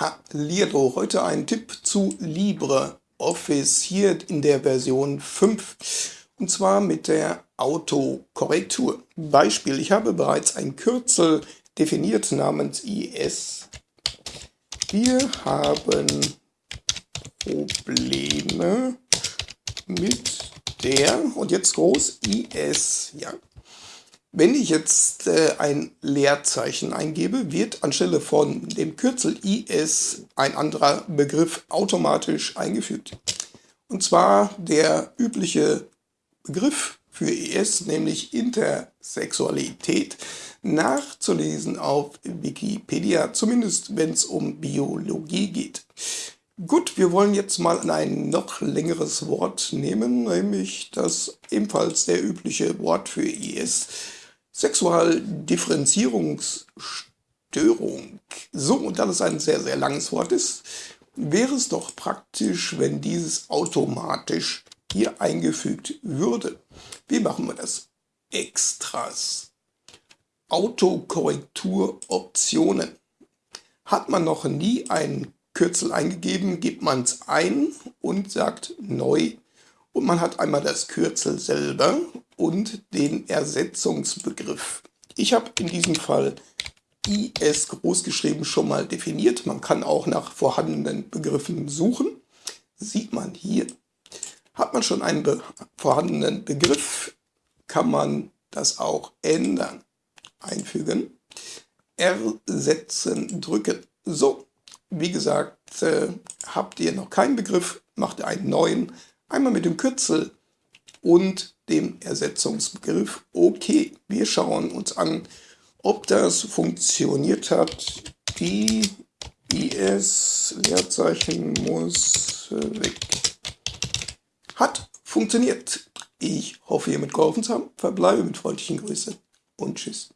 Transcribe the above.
Hallihallo, heute ein Tipp zu LibreOffice hier in der Version 5 und zwar mit der Autokorrektur. Beispiel, ich habe bereits ein Kürzel definiert namens IS. Wir haben Probleme mit der, und jetzt groß, IS, ja, wenn ich jetzt äh, ein Leerzeichen eingebe, wird anstelle von dem Kürzel IS ein anderer Begriff automatisch eingefügt. Und zwar der übliche Begriff für IS, nämlich Intersexualität, nachzulesen auf Wikipedia, zumindest wenn es um Biologie geht. Gut, wir wollen jetzt mal ein noch längeres Wort nehmen, nämlich das ebenfalls der übliche Wort für IS, Sexualdifferenzierungsstörung. So, und da das ein sehr, sehr langes Wort ist, wäre es doch praktisch, wenn dieses automatisch hier eingefügt würde. Wie machen wir das? Extras. Autokorrekturoptionen. Hat man noch nie ein Kürzel eingegeben, gibt man es ein und sagt neu und man hat einmal das Kürzel selber und den Ersetzungsbegriff. Ich habe in diesem Fall IS großgeschrieben schon mal definiert. Man kann auch nach vorhandenen Begriffen suchen. Sieht man hier. Hat man schon einen be vorhandenen Begriff, kann man das auch ändern. Einfügen. Ersetzen drücken. So, wie gesagt, äh, habt ihr noch keinen Begriff, macht einen neuen. Einmal mit dem Kürzel und dem Ersetzungsbegriff OK. Wir schauen uns an, ob das funktioniert hat. Die IS Leerzeichen muss weg. Hat funktioniert. Ich hoffe, ihr mitgeholfen zu haben. Verbleibe mit freundlichen Grüßen und Tschüss.